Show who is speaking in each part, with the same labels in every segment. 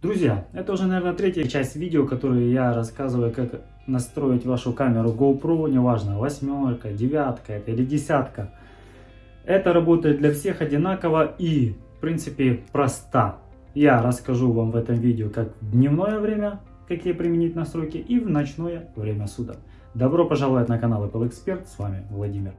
Speaker 1: Друзья, это уже, наверное, третья часть видео, которую я рассказываю, как настроить вашу камеру GoPro, неважно, восьмерка, девятка это или десятка. Это работает для всех одинаково и, в принципе, проста. Я расскажу вам в этом видео, как в дневное время, какие применить настройки, и в ночное время суток. Добро пожаловать на канал Apple Expert, с вами Владимир.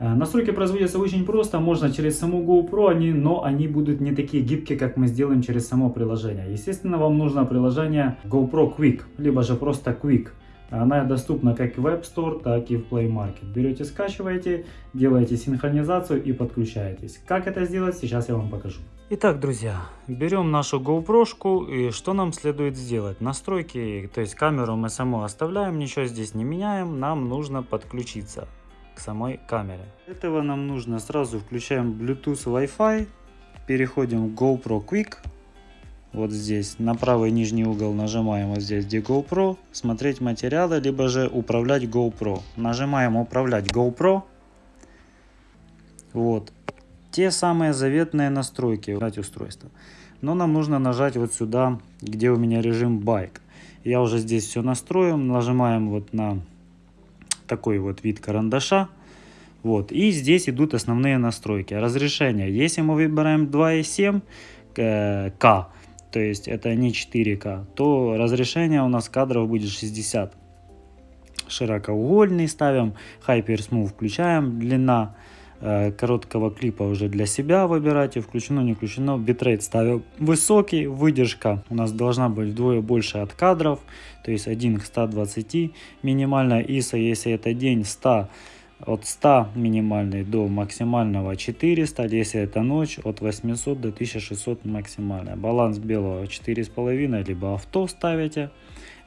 Speaker 1: Настройки производятся очень просто, можно через саму GoPro, они, но они будут не такие гибкие, как мы сделаем через само приложение. Естественно, вам нужно приложение GoPro Quick, либо же просто Quick. Она доступна как в App Store, так и в Play Market. Берете, скачиваете, делаете синхронизацию и подключаетесь. Как это сделать, сейчас я вам покажу. Итак, друзья, берем нашу GoPro и что нам следует сделать? Настройки, то есть камеру мы саму оставляем, ничего здесь не меняем, нам нужно подключиться к самой камере. Для этого нам нужно сразу включаем Bluetooth Wi-Fi, переходим в GoPro Quick, вот здесь на правый нижний угол нажимаем вот здесь где GoPro, смотреть материалы, либо же управлять GoPro. Нажимаем управлять GoPro. Вот. Те самые заветные настройки устройства. Но нам нужно нажать вот сюда, где у меня режим байк. Я уже здесь все настроил. Нажимаем вот на такой вот вид карандаша. Вот. И здесь идут основные настройки. Разрешение. Если мы выбираем 2,7 э, К, то есть это не 4К, то разрешение у нас кадров будет 60. Широкоугольный ставим, Hyper Smooth включаем, длина короткого клипа уже для себя выбирайте, включено, не включено. Битрейт ставим высокий, выдержка у нас должна быть вдвое больше от кадров, то есть 1 к 120. Минимальная ISO, если это день, 100 от 100 минимальный до максимального 400, если это ночь от 800 до 1600 максимальная. Баланс белого 4,5 либо авто ставите.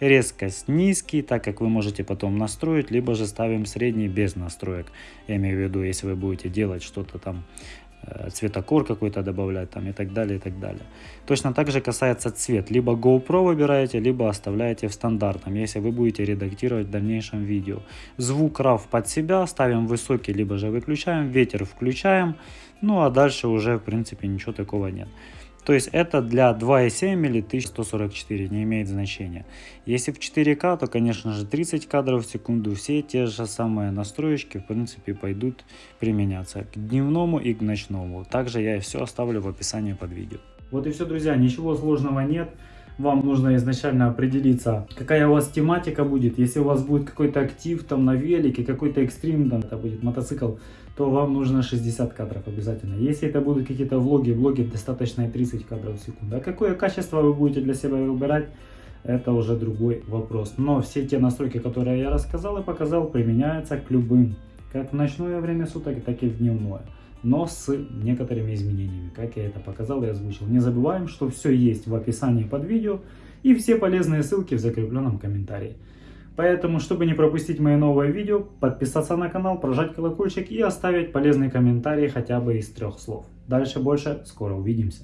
Speaker 1: Резкость низкий, так как вы можете потом настроить, либо же ставим средний без настроек. Я имею в виду, если вы будете делать что-то там Э, цветокор какой-то добавлять там и так далее, и так далее. Точно так же касается цвет. Либо GoPro выбираете, либо оставляете в стандартном, если вы будете редактировать в дальнейшем видео. Звук RAW под себя ставим высокий, либо же выключаем, ветер включаем, ну а дальше уже в принципе ничего такого нет. То есть это для 2.7 или 1144, не имеет значения. Если в 4К, то конечно же 30 кадров в секунду, все те же самые настроечки в принципе пойдут применяться к дневному и к ночному. Также я все оставлю в описании под видео. Вот и все, друзья, ничего сложного нет вам нужно изначально определиться, какая у вас тематика будет. Если у вас будет какой-то актив там на велике, какой-то экстрим, там это будет мотоцикл, то вам нужно 60 кадров обязательно. Если это будут какие-то влоги, влоги достаточно 30 кадров в секунду. А какое качество вы будете для себя выбирать, это уже другой вопрос. Но все те настройки, которые я рассказал и показал, применяются к любым. Как в ночное время суток, так и в дневное но с некоторыми изменениями, как я это показал и озвучил. Не забываем, что все есть в описании под видео и все полезные ссылки в закрепленном комментарии. Поэтому, чтобы не пропустить мои новые видео, подписаться на канал, прожать колокольчик и оставить полезный комментарий хотя бы из трех слов. Дальше больше, скоро увидимся.